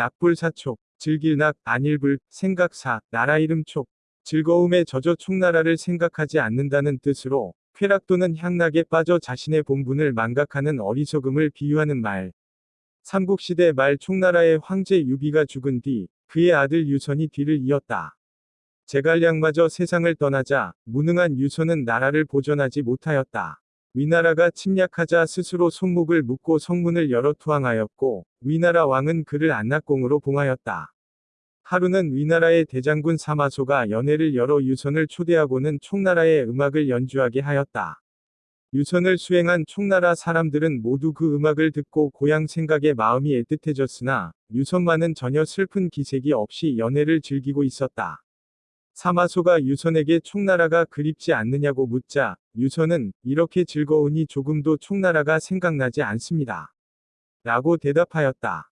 낙불사촉, 즐길낙, 안일불, 생각사, 나라 이름 촉. 즐거움에 젖어 총나라를 생각하지 않는다는 뜻으로 쾌락 또는 향락에 빠져 자신의 본분을 망각하는 어리석음을 비유하는 말. 삼국시대 말 총나라의 황제 유비가 죽은 뒤 그의 아들 유선이 뒤를 이었다. 제갈량마저 세상을 떠나자 무능한 유선은 나라를 보존하지 못하였다. 위나라가 침략하자 스스로 손목을 묶고 성문을 열어 투항하였고 위나라 왕은 그를 안락공으로 봉하였다. 하루는 위나라의 대장군 사마소가 연회를 열어 유선을 초대하고는 총나라의 음악을 연주하게 하였다. 유선을 수행한 총나라 사람들은 모두 그 음악을 듣고 고향 생각에 마음이 애틋해졌으나 유선만은 전혀 슬픈 기색이 없이 연회를 즐기고 있었다. 사마소가 유선에게 총나라가 그립지 않느냐고 묻자 유선은 이렇게 즐거우니 조금도 총나라가 생각나지 않습니다. 라고 대답하였다.